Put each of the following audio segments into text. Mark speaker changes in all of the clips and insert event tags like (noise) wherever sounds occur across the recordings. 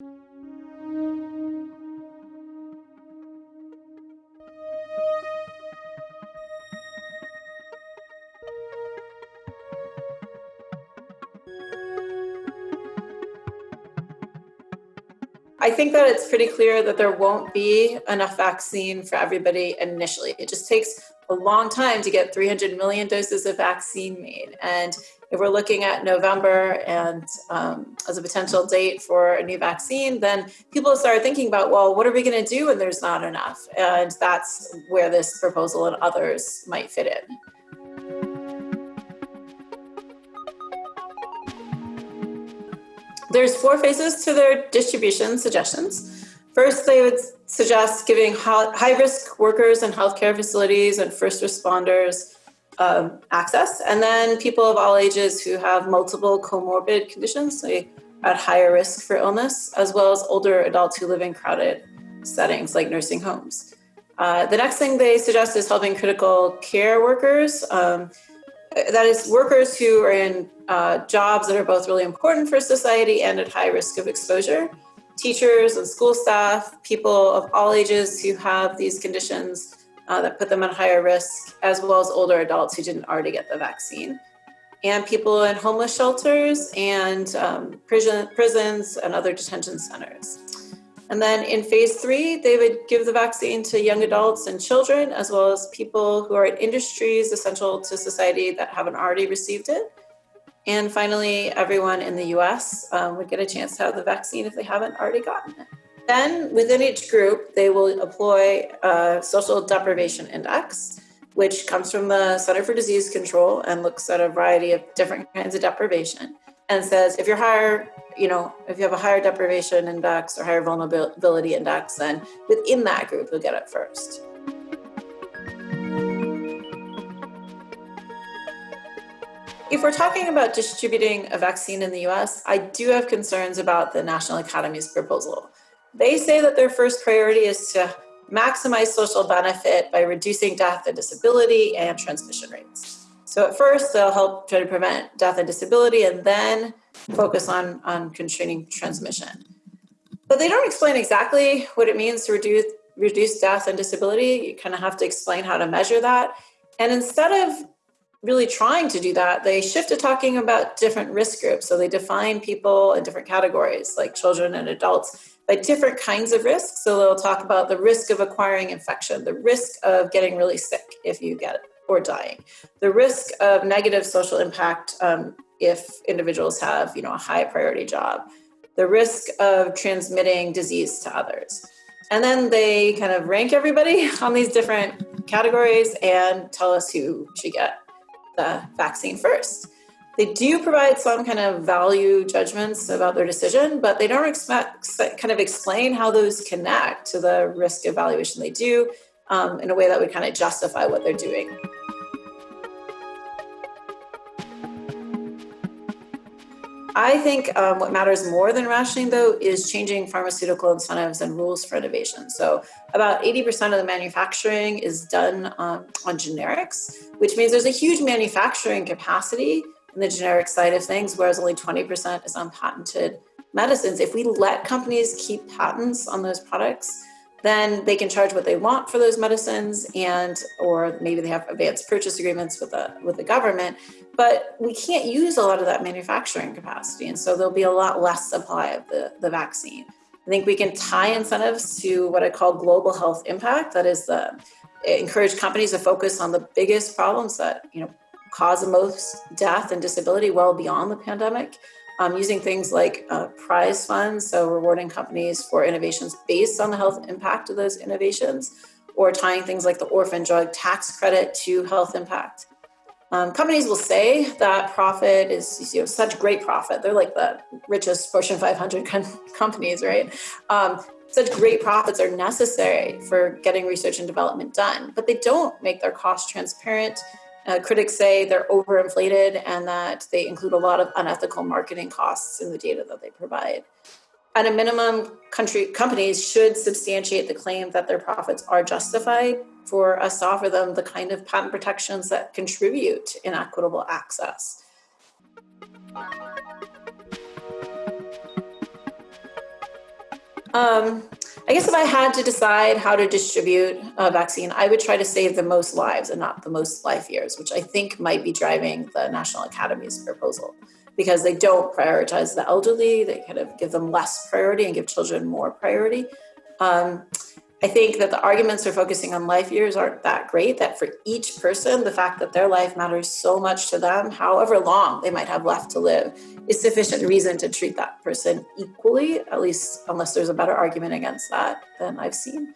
Speaker 1: I think that it's pretty clear that there won't be enough vaccine for everybody initially. It just takes a long time to get 300 million doses of vaccine made. And if we're looking at November and um, as a potential date for a new vaccine, then people start thinking about, well, what are we going to do when there's not enough? And that's where this proposal and others might fit in. There's four phases to their distribution suggestions. First, they would suggest giving high risk workers in healthcare facilities and first responders um, access, and then people of all ages who have multiple comorbid conditions, so at higher risk for illness, as well as older adults who live in crowded settings like nursing homes. Uh, the next thing they suggest is helping critical care workers. Um, that is, workers who are in uh, jobs that are both really important for society and at high risk of exposure. Teachers and school staff, people of all ages who have these conditions uh, that put them at higher risk, as well as older adults who didn't already get the vaccine. And people in homeless shelters and um, prison, prisons and other detention centers. And then in phase three, they would give the vaccine to young adults and children, as well as people who are in industries essential to society that haven't already received it. And finally, everyone in the US um, would get a chance to have the vaccine if they haven't already gotten it. Then within each group, they will employ a social deprivation index, which comes from the Center for Disease Control and looks at a variety of different kinds of deprivation and says if you're higher, you know, if you have a higher deprivation index or higher vulnerability index, then within that group, you'll get it first. If we're talking about distributing a vaccine in the US, I do have concerns about the National Academy's proposal. They say that their first priority is to maximize social benefit by reducing death and disability and transmission rates. So at first, they'll help try to prevent death and disability and then focus on, on constraining transmission. But they don't explain exactly what it means to reduce, reduce death and disability. You kind of have to explain how to measure that. And instead of really trying to do that, they shift to talking about different risk groups. So they define people in different categories, like children and adults, by different kinds of risks. So they'll talk about the risk of acquiring infection, the risk of getting really sick if you get it, or dying, the risk of negative social impact um, if individuals have, you know, a high priority job, the risk of transmitting disease to others. And then they kind of rank everybody (laughs) on these different categories and tell us who should get the vaccine first. They do provide some kind of value judgments about their decision, but they don't expect, kind of explain how those connect to the risk evaluation they do um, in a way that would kind of justify what they're doing. I think um, what matters more than rationing, though, is changing pharmaceutical incentives and rules for innovation. So, about 80% of the manufacturing is done um, on generics, which means there's a huge manufacturing capacity in the generic side of things, whereas only 20% is on patented medicines. If we let companies keep patents on those products, then they can charge what they want for those medicines and or maybe they have advanced purchase agreements with the with the government but we can't use a lot of that manufacturing capacity. And so there'll be a lot less supply of the, the vaccine. I think we can tie incentives to what i call global health impact. That is the encourage companies to focus on the biggest problems that you know cause the most death and disability well beyond the pandemic um, using things like uh, prize funds, so rewarding companies for innovations based on the health impact of those innovations, or tying things like the orphan drug tax credit to health impact. Um, companies will say that profit is you know such great profit. They're like the richest Fortune 500 companies, right? Um, such great profits are necessary for getting research and development done, but they don't make their costs transparent uh, critics say they're overinflated and that they include a lot of unethical marketing costs in the data that they provide. At a minimum, country companies should substantiate the claim that their profits are justified for us to offer them the kind of patent protections that contribute in equitable access. Um, I guess if I had to decide how to distribute a vaccine, I would try to save the most lives and not the most life years, which I think might be driving the National Academy's proposal because they don't prioritize the elderly. They kind of give them less priority and give children more priority. Um, I think that the arguments for focusing on life years aren't that great, that for each person, the fact that their life matters so much to them, however long they might have left to live, is sufficient reason to treat that person equally, at least unless there's a better argument against that than I've seen.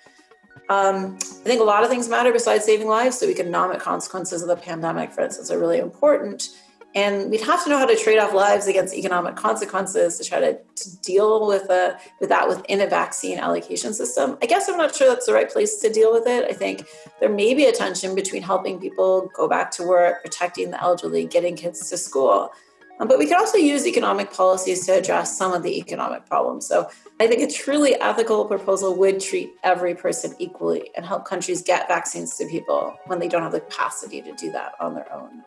Speaker 1: Um, I think a lot of things matter besides saving lives. So economic consequences of the pandemic, for instance, are really important. And we'd have to know how to trade off lives against economic consequences to try to, to deal with, a, with that within a vaccine allocation system. I guess I'm not sure that's the right place to deal with it. I think there may be a tension between helping people go back to work, protecting the elderly, getting kids to school. Um, but we can also use economic policies to address some of the economic problems. So I think a truly ethical proposal would treat every person equally and help countries get vaccines to people when they don't have the capacity to do that on their own.